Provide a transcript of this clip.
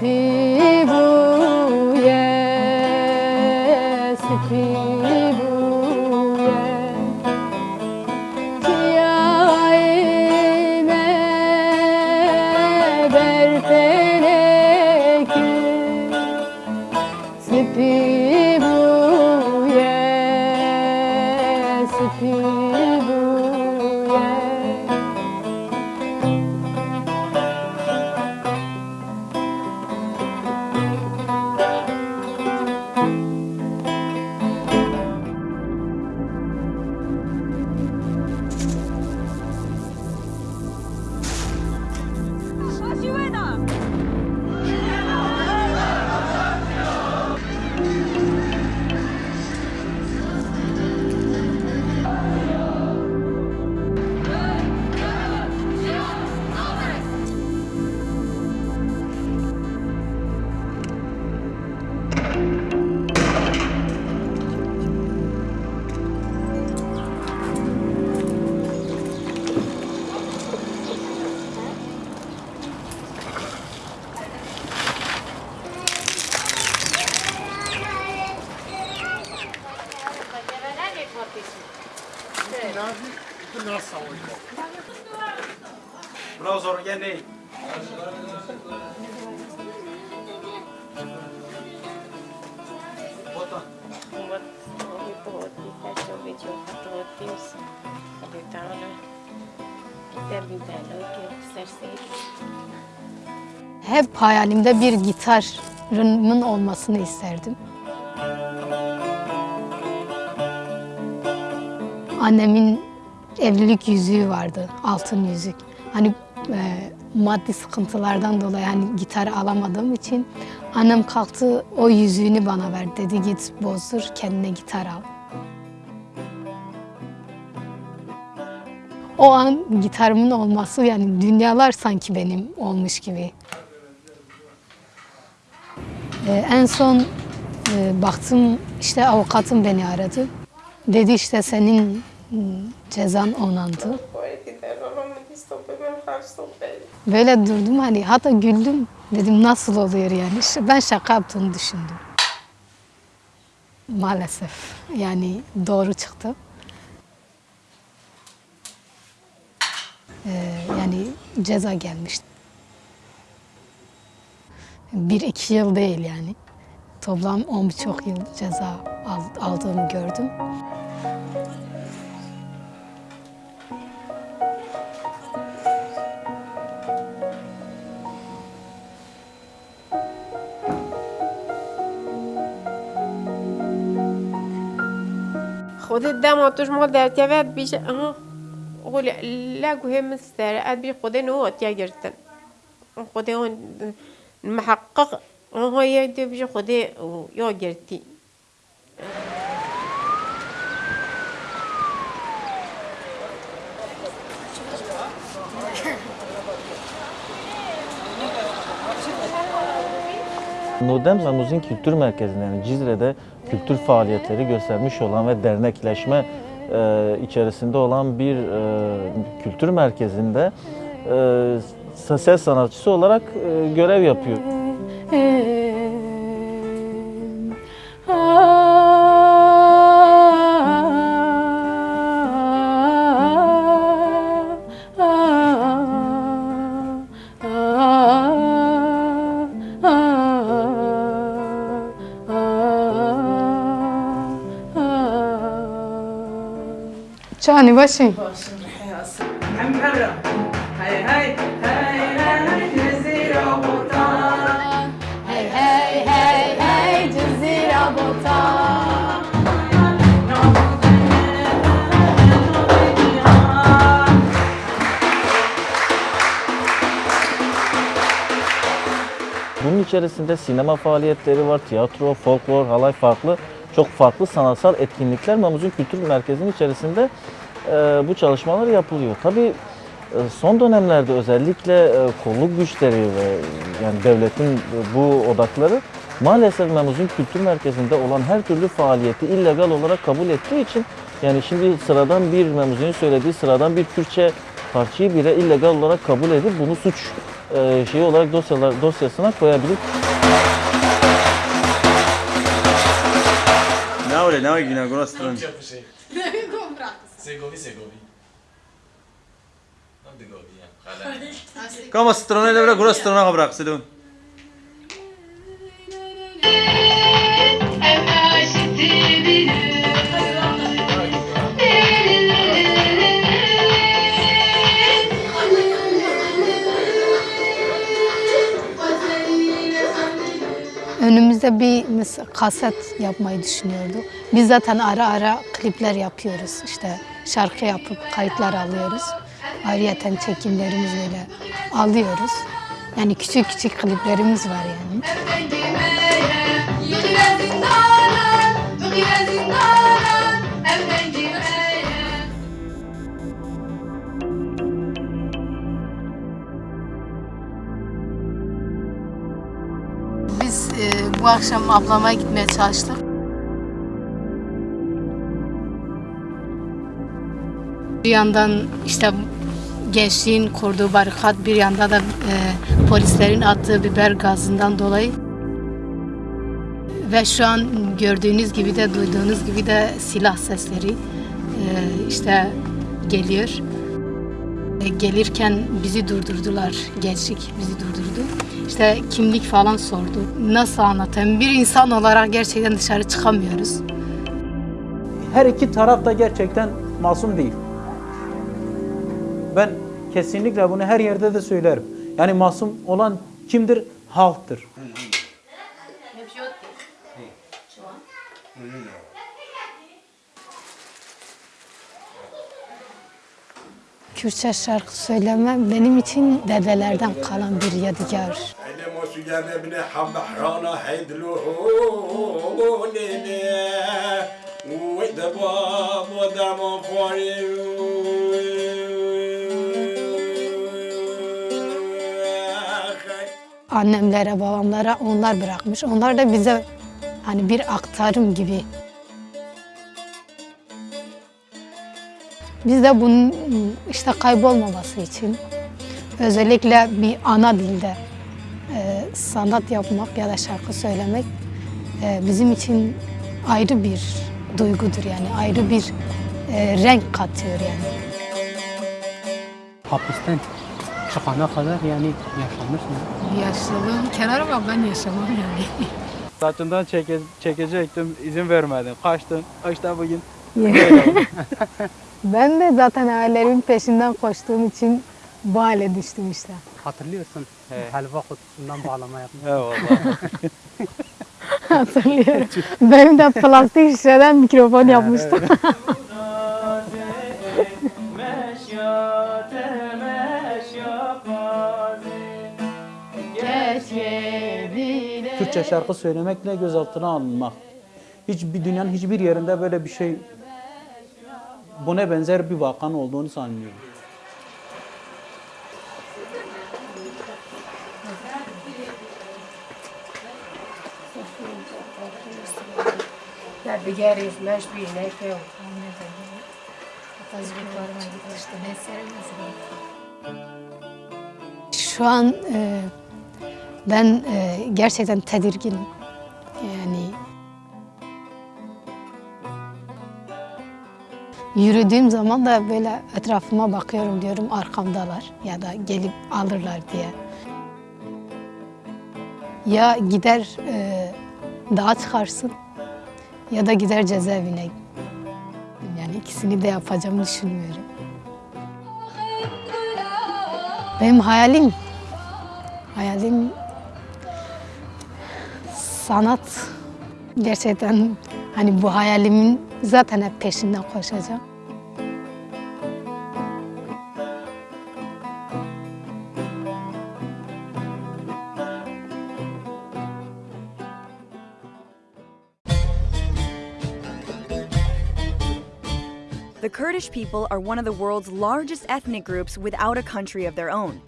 happy ginásio de nossa. Bravo, Zorgenei. Bota. Hep hayalimde bir gitarımın olmasını isterdim. Annemin evlilik yüzüğü vardı, altın yüzük. Hani e, maddi sıkıntılardan dolayı hani gitar alamadığım için annem kalktı o yüzüğünü bana verdi. Dedi git bozdur kendine gitar al. O an gitarımın olması yani dünyalar sanki benim olmuş gibi. Ee, en son e, baktım işte avukatım beni aradı. Dedi işte senin m, cezan onandı. Böyle durdum hani hatta güldüm. Dedim nasıl oluyor yani? İşte ben şaka yaptığını düşündüm. Maalesef yani doğru çıktı. Ee, yani ceza gelmişti. Bir iki yıl değil yani. Toplam on birçok yıl ceza al- aldığımı gördüm. خودت دم توش ما در تیوت بیش آها قول لا گوه مستر اد بی خود نوات یا گرتن خود اون محقق آها یا دی بیش خود یا گرتی Nudem ve Muzin Kültür Merkezi'nde yani Cizre'de kültür faaliyetleri göstermiş olan ve dernekleşme e, içerisinde olan bir e, kültür merkezinde e, ses sanatçısı olarak e, görev yapıyor. شأني باشي باشي الحياة أصلا عم هلا هاي هاي Bunun içerisinde sinema faaliyetleri var, tiyatro, folklor, halay farklı, çok farklı sanatsal etkinlikler Mamuzin Kültür Merkezi'nin içerisinde e, bu çalışmalar yapılıyor. Tabii e, son dönemlerde özellikle e, kolluk güçleri ve yani devletin bu odakları maalesef Mamuzin Kültür Merkezi'nde olan her türlü faaliyeti illegal olarak kabul ettiği için yani şimdi sıradan bir Mamuzin söylediği sıradan bir Kürtçe parçayı bile illegal olarak kabul edip bunu suç e, şeyi olarak dosyalar dosyasına koyabilir. Ne öyle yine burası durun. Segovi, Segovi. Eh. Kama strona ile bırak burası strona bırak silun. Önümüzde bir mes- kaset yapmayı düşünüyorduk. Biz zaten ara ara klipler yapıyoruz. İşte şarkı yapıp kayıtlar alıyoruz. Ayrıyeten çekimlerimiz böyle alıyoruz. Yani küçük küçük kliplerimiz var yani. Biz e, bu akşam ablama gitmeye çalıştık. Bir yandan işte gençliğin kurduğu barikat, bir yanda da e, polislerin attığı biber gazından dolayı ve şu an gördüğünüz gibi de duyduğunuz gibi de silah sesleri e, işte geliyor. E, Gelirken bizi durdurdular, gençlik bizi durdurdu. İşte kimlik falan sordu. Nasıl anlatayım? Bir insan olarak gerçekten dışarı çıkamıyoruz. her iki taraf da gerçekten masum değil. Ben kesinlikle bunu her yerde de söylerim. Yani masum olan kimdir? Halktır. Kürtçe şarkı söylemem benim için dedelerden kalan bir yadigar. انا مش جاب ابن حب حرانا حيدلوه ودباب ودم فاري Annemlere, babamlara onlar bırakmış. Onlar da bize hani bir aktarım gibi. Biz de bunun işte kaybolmaması için özellikle bir ana dilde e, sanat yapmak ya da şarkı söylemek e, bizim için ayrı bir duygudur yani ayrı bir e, renk katıyor yani. hapisten çıkana kadar yani yaşamış mı? Yaşlılığım kenara bak ben yaşamam yani. Saçından çeke, çekecektim, izin vermedin. Kaçtın. İşte bugün Ben de zaten hayallerimin peşinden koştuğum için bu hale düştüm işte. Hatırlıyorsun. Helva kutusundan bağlama yapmış. eyvallah. Hatırlıyorum. Benim de plastik şişeden mikrofon yapmıştım. Türkçe şarkı söylemekle gözaltına alınmak. Hiçbir dünyanın hiçbir yerinde böyle bir şey buna benzer bir vakanın olduğunu sanmıyorum. Şu an e, ben e, gerçekten tedirginim. Yani yürüdüğüm zaman da böyle etrafıma bakıyorum diyorum arkamdalar ya da gelip alırlar diye. Ya gider e, dağa çıkarsın ya da gider cezaevine. Yani ikisini de yapacağımı düşünmüyorum. Benim hayalim, hayalim sanat. Gerçekten hani bu hayalimin zaten hep peşinden koşacağım. The Kurdish people are one of the world's largest ethnic groups without a country of their own.